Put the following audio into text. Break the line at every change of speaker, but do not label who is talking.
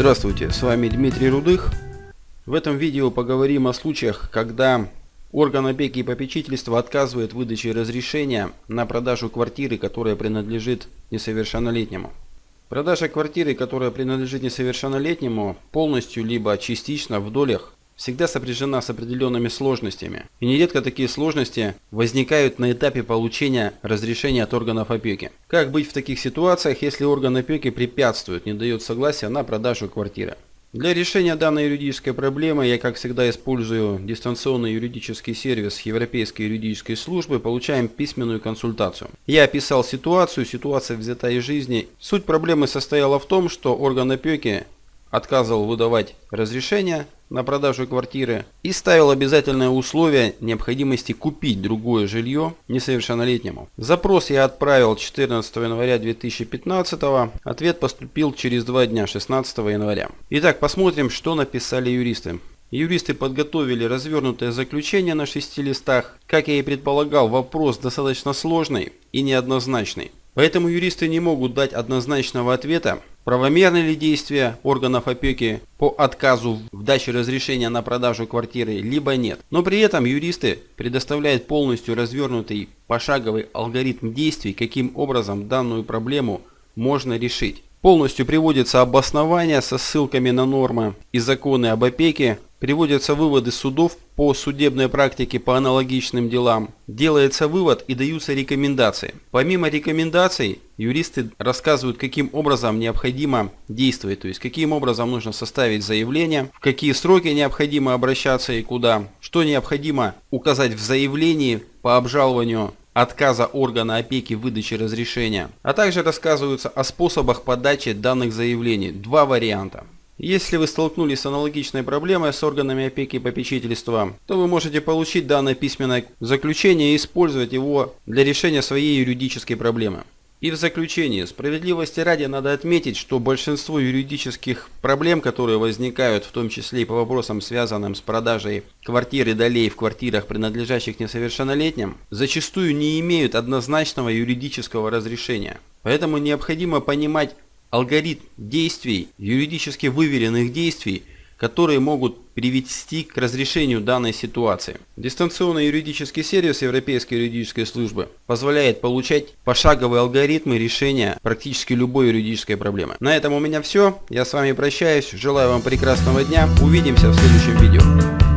Здравствуйте, с вами Дмитрий Рудых. В этом видео поговорим о случаях, когда орган опеки и попечительства отказывает в выдаче разрешения на продажу квартиры, которая принадлежит несовершеннолетнему. Продажа квартиры, которая принадлежит несовершеннолетнему, полностью либо частично в долях, всегда сопряжена с определенными сложностями. И нередко такие сложности возникают на этапе получения разрешения от органов опеки. Как быть в таких ситуациях, если орган опеки препятствует, не дает согласия на продажу квартиры? Для решения данной юридической проблемы я, как всегда, использую дистанционный юридический сервис Европейской юридической службы, получаем письменную консультацию. Я описал ситуацию, ситуация взята из жизни. Суть проблемы состояла в том, что орган опеки отказывал выдавать разрешение на продажу квартиры и ставил обязательное условие необходимости купить другое жилье несовершеннолетнему. Запрос я отправил 14 января 2015, ответ поступил через два дня 16 января. Итак, посмотрим, что написали юристы. Юристы подготовили развернутое заключение на шести листах. Как я и предполагал, вопрос достаточно сложный и неоднозначный. Поэтому юристы не могут дать однозначного ответа, правомерны ли действия органов опеки по отказу в даче разрешения на продажу квартиры, либо нет. Но при этом юристы предоставляют полностью развернутый пошаговый алгоритм действий, каким образом данную проблему можно решить. Полностью приводится обоснование со ссылками на нормы и законы об опеке, Приводятся выводы судов по судебной практике по аналогичным делам. Делается вывод и даются рекомендации. Помимо рекомендаций, юристы рассказывают, каким образом необходимо действовать, то есть каким образом нужно составить заявление, в какие сроки необходимо обращаться и куда, что необходимо указать в заявлении по обжалованию отказа органа опеки в выдаче разрешения, а также рассказываются о способах подачи данных заявлений. Два варианта. Если вы столкнулись с аналогичной проблемой с органами опеки и попечительства, то вы можете получить данное письменное заключение и использовать его для решения своей юридической проблемы. И в заключение, справедливости ради надо отметить, что большинство юридических проблем, которые возникают, в том числе и по вопросам, связанным с продажей квартир и долей в квартирах, принадлежащих несовершеннолетним, зачастую не имеют однозначного юридического разрешения. Поэтому необходимо понимать алгоритм действий, юридически выверенных действий, которые могут привести к разрешению данной ситуации. Дистанционный юридический сервис Европейской юридической службы позволяет получать пошаговые алгоритмы решения практически любой юридической проблемы. На этом у меня все. Я с вами прощаюсь. Желаю вам прекрасного дня. Увидимся в следующем видео.